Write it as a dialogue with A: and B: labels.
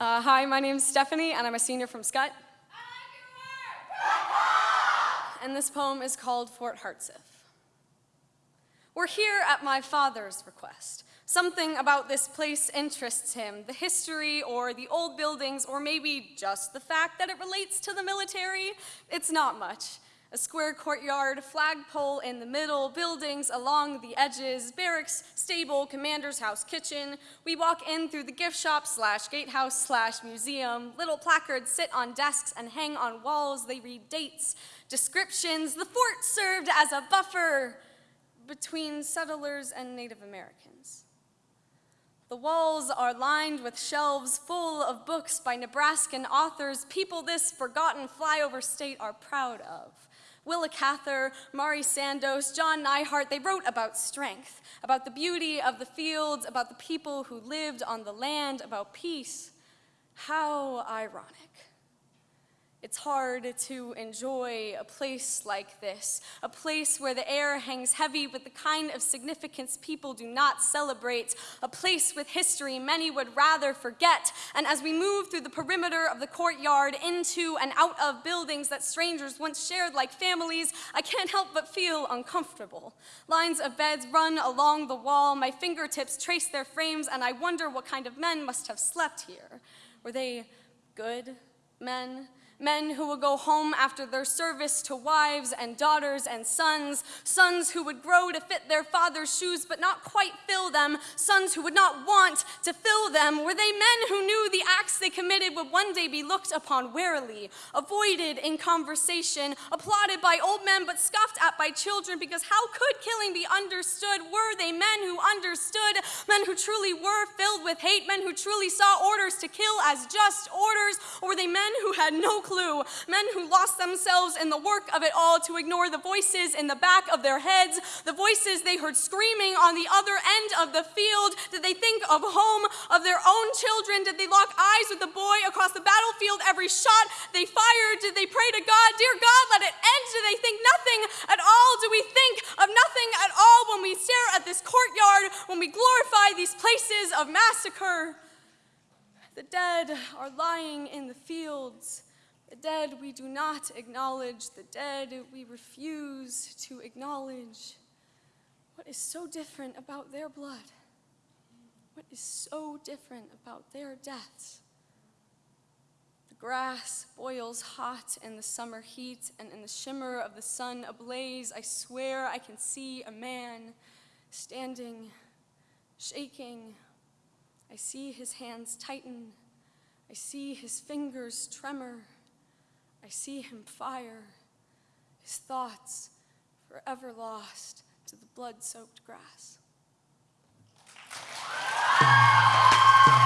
A: Uh, hi, my name's Stephanie, and I'm a senior from Scott. and this poem is called Fort Hartsuff. We're here at my father's request. Something about this place interests him, the history or the old buildings, or maybe just the fact that it relates to the military. It's not much. A square courtyard, flagpole in the middle, buildings along the edges, barracks, stable, commander's house, kitchen. We walk in through the gift shop slash gatehouse slash museum. Little placards sit on desks and hang on walls. They read dates, descriptions. The fort served as a buffer between settlers and Native Americans. The walls are lined with shelves full of books by Nebraskan authors, people this forgotten flyover state are proud of. Willa Cather, Mari Sandoz, John Neihardt, they wrote about strength, about the beauty of the fields, about the people who lived on the land, about peace. How ironic. It's hard to enjoy a place like this, a place where the air hangs heavy with the kind of significance people do not celebrate, a place with history many would rather forget. And as we move through the perimeter of the courtyard into and out of buildings that strangers once shared like families, I can't help but feel uncomfortable. Lines of beds run along the wall, my fingertips trace their frames, and I wonder what kind of men must have slept here. Were they good men? Men who would go home after their service to wives and daughters and sons, sons who would grow to fit their father's shoes but not quite fill them, sons who would not want to fill them? Were they men who knew the acts they committed would one day be looked upon warily, avoided in conversation, applauded by old men but scoffed at by children because how could killing be understood? Were they men who understood, men who truly were filled with hate, men who truly saw orders to kill as just orders, or were they men who had no clue, men who lost themselves in the work of it all to ignore the voices in the back of their heads, the voices they heard screaming on the other end of the field. Did they think of home, of their own children? Did they lock eyes with the boy across the battlefield every shot they fired? Did they pray to God, dear God, let it end? Do they think nothing at all? Do we think of nothing at all when we stare at this courtyard, when we glorify these places of massacre? The dead are lying in the fields. The dead we do not acknowledge, the dead we refuse to acknowledge. What is so different about their blood? What is so different about their deaths? The grass boils hot in the summer heat, and in the shimmer of the sun ablaze, I swear I can see a man standing, shaking. I see his hands tighten. I see his fingers tremor. I see him fire, his thoughts forever lost to the blood soaked grass.